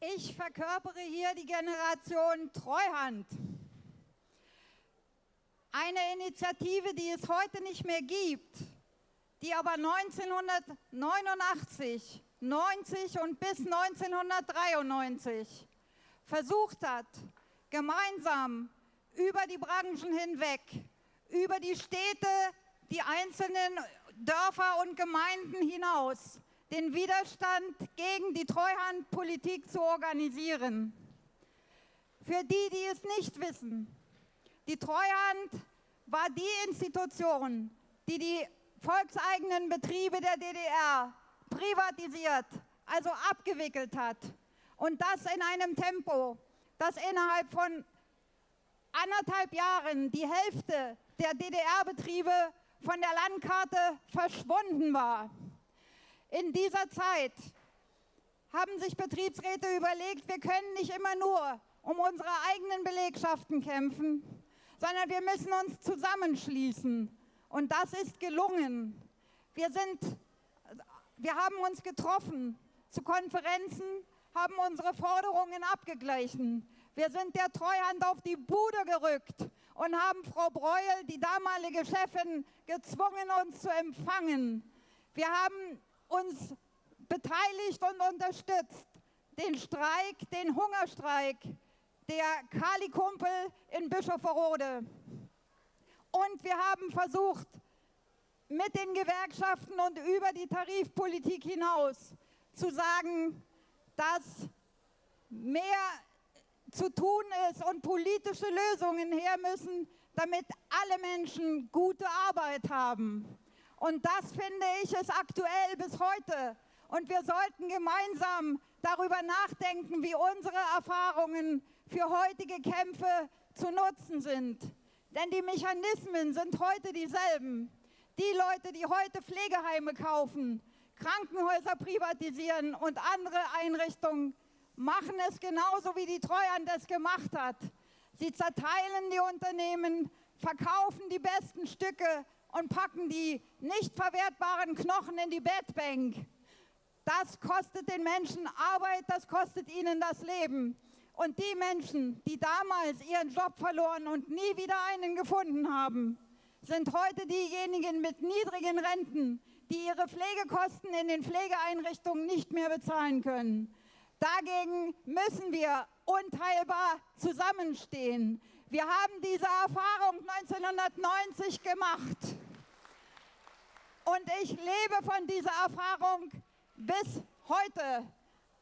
Ich verkörpere hier die Generation Treuhand. Eine Initiative, die es heute nicht mehr gibt, die aber 1989, 90 und bis 1993 versucht hat, gemeinsam über die Branchen hinweg, über die Städte, die einzelnen Dörfer und Gemeinden hinaus, den Widerstand gegen die Treuhandpolitik zu organisieren. Für die, die es nicht wissen, die Treuhand war die Institution, die die volkseigenen Betriebe der DDR privatisiert, also abgewickelt hat. Und das in einem Tempo, das innerhalb von anderthalb Jahren die Hälfte der DDR-Betriebe von der Landkarte verschwunden war. In dieser Zeit haben sich Betriebsräte überlegt, wir können nicht immer nur um unsere eigenen Belegschaften kämpfen, sondern wir müssen uns zusammenschließen. Und das ist gelungen. Wir, sind, wir haben uns getroffen zu Konferenzen, haben unsere Forderungen abgeglichen. Wir sind der Treuhand auf die Bude gerückt und haben Frau Breuel, die damalige Chefin, gezwungen, uns zu empfangen. Wir haben uns beteiligt und unterstützt. Den Streik, den Hungerstreik der Kali-Kumpel in Bischofferode. Und wir haben versucht, mit den Gewerkschaften und über die Tarifpolitik hinaus zu sagen, dass mehr zu tun ist und politische Lösungen her müssen, damit alle Menschen gute Arbeit haben. Und das finde ich ist aktuell bis heute. Und wir sollten gemeinsam darüber nachdenken, wie unsere Erfahrungen für heutige Kämpfe zu nutzen sind. Denn die Mechanismen sind heute dieselben. Die Leute, die heute Pflegeheime kaufen, Krankenhäuser privatisieren und andere Einrichtungen, machen es genauso, wie die Treuhand es gemacht hat. Sie zerteilen die Unternehmen, verkaufen die besten Stücke und packen die nicht verwertbaren Knochen in die Bettbank. Das kostet den Menschen Arbeit, das kostet ihnen das Leben. Und die Menschen, die damals ihren Job verloren und nie wieder einen gefunden haben, sind heute diejenigen mit niedrigen Renten, die ihre Pflegekosten in den Pflegeeinrichtungen nicht mehr bezahlen können. Dagegen müssen wir unteilbar zusammenstehen. Wir haben diese Erfahrung 1990 gemacht. Und ich lebe von dieser Erfahrung bis heute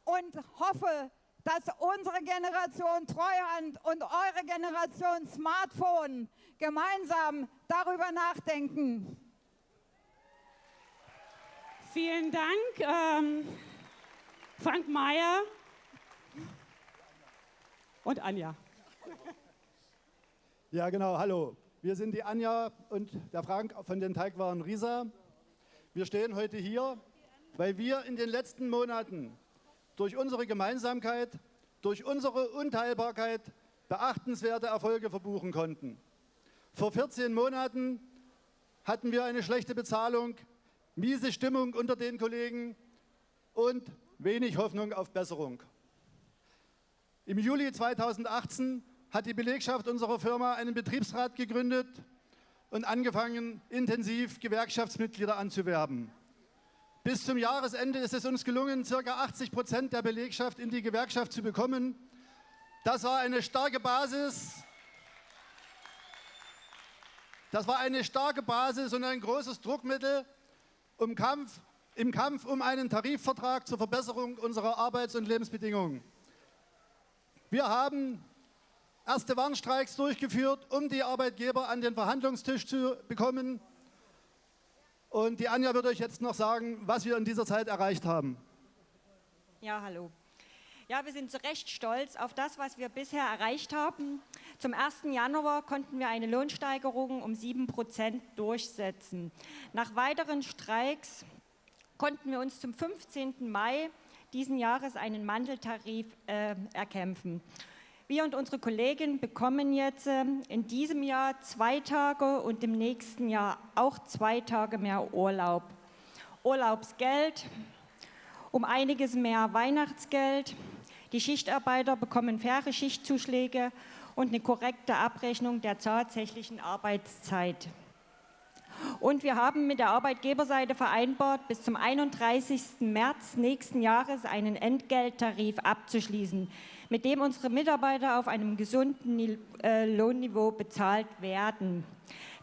und hoffe, dass unsere Generation Treuhand und eure Generation Smartphone gemeinsam darüber nachdenken. Vielen Dank, ähm, Frank Mayer und Anja. Ja, genau, hallo. Wir sind die Anja und der Frank von den Teigwaren Riesa. Wir stehen heute hier, weil wir in den letzten Monaten durch unsere Gemeinsamkeit, durch unsere Unteilbarkeit beachtenswerte Erfolge verbuchen konnten. Vor 14 Monaten hatten wir eine schlechte Bezahlung, miese Stimmung unter den Kollegen und wenig Hoffnung auf Besserung. Im Juli 2018 hat die Belegschaft unserer Firma einen Betriebsrat gegründet und angefangen, intensiv Gewerkschaftsmitglieder anzuwerben. Bis zum Jahresende ist es uns gelungen, ca. 80 Prozent der Belegschaft in die Gewerkschaft zu bekommen. Das war eine starke Basis. Das war eine starke Basis und ein großes Druckmittel um Kampf, im Kampf um einen Tarifvertrag zur Verbesserung unserer Arbeits- und Lebensbedingungen. Wir haben erste Warnstreiks durchgeführt, um die Arbeitgeber an den Verhandlungstisch zu bekommen. Und die Anja wird euch jetzt noch sagen, was wir in dieser Zeit erreicht haben. Ja, hallo. Ja, wir sind zu Recht stolz auf das, was wir bisher erreicht haben. Zum 1. Januar konnten wir eine Lohnsteigerung um 7 Prozent durchsetzen. Nach weiteren Streiks konnten wir uns zum 15. Mai diesen Jahres einen Mandeltarif äh, erkämpfen. Wir und unsere Kollegen bekommen jetzt äh, in diesem Jahr zwei Tage und im nächsten Jahr auch zwei Tage mehr Urlaub. Urlaubsgeld, um einiges mehr Weihnachtsgeld. Die Schichtarbeiter bekommen faire Schichtzuschläge und eine korrekte Abrechnung der tatsächlichen Arbeitszeit. Und wir haben mit der Arbeitgeberseite vereinbart, bis zum 31. März nächsten Jahres einen Entgelttarif abzuschließen, mit dem unsere Mitarbeiter auf einem gesunden äh, Lohnniveau bezahlt werden.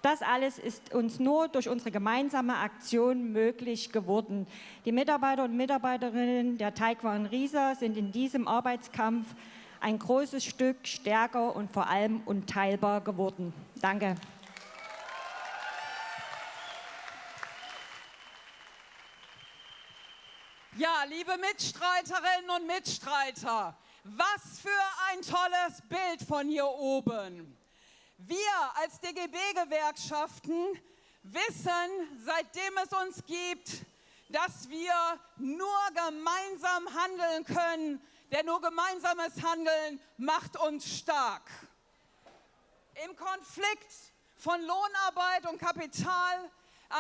Das alles ist uns nur durch unsere gemeinsame Aktion möglich geworden. Die Mitarbeiter und Mitarbeiterinnen der Taekwon Risa sind in diesem Arbeitskampf ein großes Stück stärker und vor allem unteilbar geworden. Danke. Ja, liebe Mitstreiterinnen und Mitstreiter, was für ein tolles Bild von hier oben. Wir als DGB-Gewerkschaften wissen, seitdem es uns gibt, dass wir nur gemeinsam handeln können, denn nur gemeinsames Handeln macht uns stark. Im Konflikt von Lohnarbeit und Kapital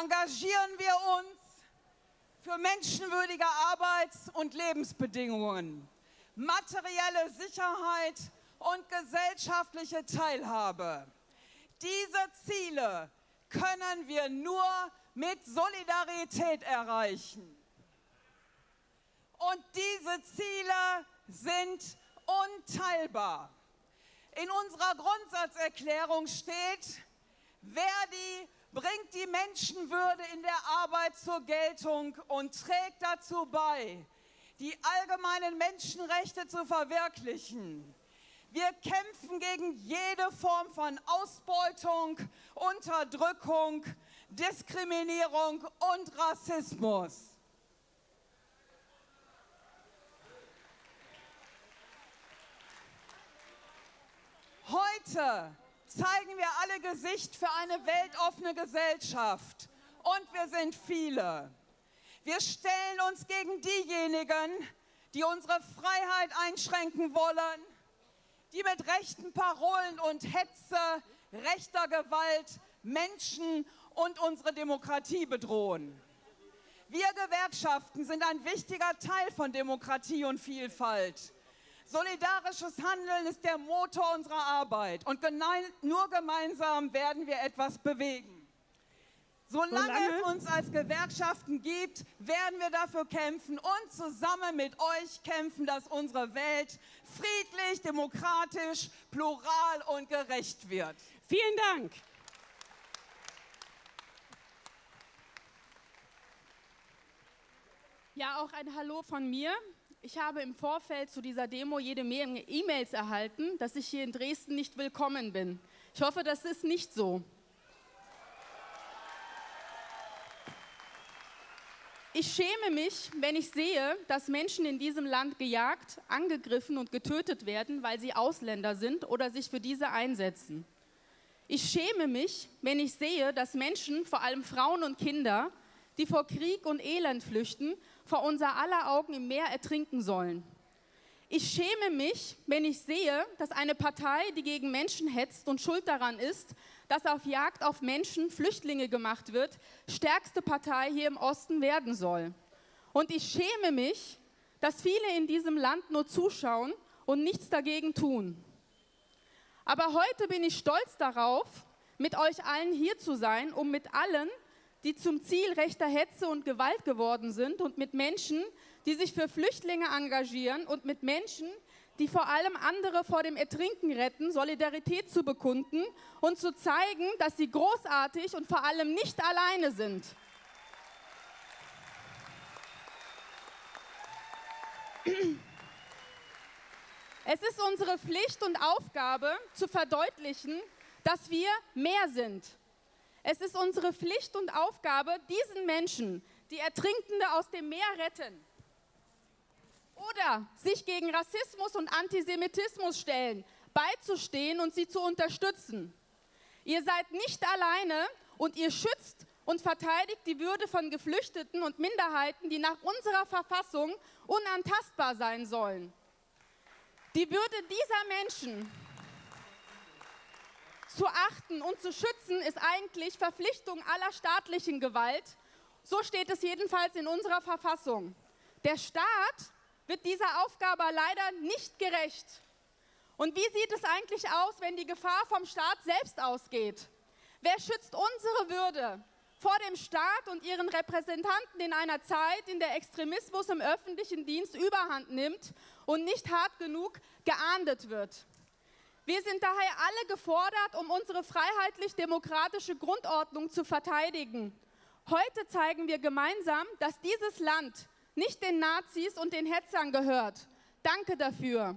engagieren wir uns für menschenwürdige Arbeits- und Lebensbedingungen, materielle Sicherheit und gesellschaftliche Teilhabe. Diese Ziele können wir nur mit Solidarität erreichen. Und diese Ziele sind unteilbar. In unserer Grundsatzerklärung steht, Verdi bringt die Menschenwürde in der Arbeit zur Geltung und trägt dazu bei, die allgemeinen Menschenrechte zu verwirklichen. Wir kämpfen gegen jede Form von Ausbeutung, Unterdrückung, Diskriminierung und Rassismus. Heute zeigen wir alle Gesicht für eine weltoffene Gesellschaft. Und wir sind viele. Wir stellen uns gegen diejenigen, die unsere Freiheit einschränken wollen, die mit rechten Parolen und Hetze, rechter Gewalt Menschen und unsere Demokratie bedrohen. Wir Gewerkschaften sind ein wichtiger Teil von Demokratie und Vielfalt. Solidarisches Handeln ist der Motor unserer Arbeit und nur gemeinsam werden wir etwas bewegen. Solange, Solange, es uns als Gewerkschaften gibt, werden wir dafür kämpfen und zusammen mit euch kämpfen, dass unsere Welt friedlich, demokratisch, plural und gerecht wird. Vielen Dank. Ja, auch ein Hallo von mir. Ich habe im Vorfeld zu dieser Demo jede Menge E-Mails erhalten, dass ich hier in Dresden nicht willkommen bin. Ich hoffe, das ist nicht so. Ich schäme mich, wenn ich sehe, dass Menschen in diesem Land gejagt, angegriffen und getötet werden, weil sie Ausländer sind oder sich für diese einsetzen. Ich schäme mich, wenn ich sehe, dass Menschen, vor allem Frauen und Kinder, die vor Krieg und Elend flüchten, vor unser aller Augen im Meer ertrinken sollen. Ich schäme mich, wenn ich sehe, dass eine Partei, die gegen Menschen hetzt und schuld daran ist, dass auf Jagd auf Menschen Flüchtlinge gemacht wird, stärkste Partei hier im Osten werden soll. Und ich schäme mich, dass viele in diesem Land nur zuschauen und nichts dagegen tun. Aber heute bin ich stolz darauf, mit euch allen hier zu sein, um mit allen, die zum Ziel rechter Hetze und Gewalt geworden sind und mit Menschen, die sich für Flüchtlinge engagieren und mit Menschen, die vor allem andere vor dem Ertrinken retten, Solidarität zu bekunden und zu zeigen, dass sie großartig und vor allem nicht alleine sind. Es ist unsere Pflicht und Aufgabe zu verdeutlichen, dass wir mehr sind es ist unsere Pflicht und Aufgabe, diesen Menschen, die Ertrinkende aus dem Meer retten oder sich gegen Rassismus und Antisemitismus stellen, beizustehen und sie zu unterstützen. Ihr seid nicht alleine und ihr schützt und verteidigt die Würde von Geflüchteten und Minderheiten, die nach unserer Verfassung unantastbar sein sollen. Die Würde dieser Menschen zu achten und zu schützen ist eigentlich Verpflichtung aller staatlichen Gewalt. So steht es jedenfalls in unserer Verfassung. Der Staat wird dieser Aufgabe leider nicht gerecht. Und wie sieht es eigentlich aus, wenn die Gefahr vom Staat selbst ausgeht? Wer schützt unsere Würde vor dem Staat und ihren Repräsentanten in einer Zeit, in der Extremismus im öffentlichen Dienst überhand nimmt und nicht hart genug geahndet wird? Wir sind daher alle gefordert, um unsere freiheitlich-demokratische Grundordnung zu verteidigen. Heute zeigen wir gemeinsam, dass dieses Land nicht den Nazis und den Hetzern gehört. Danke dafür.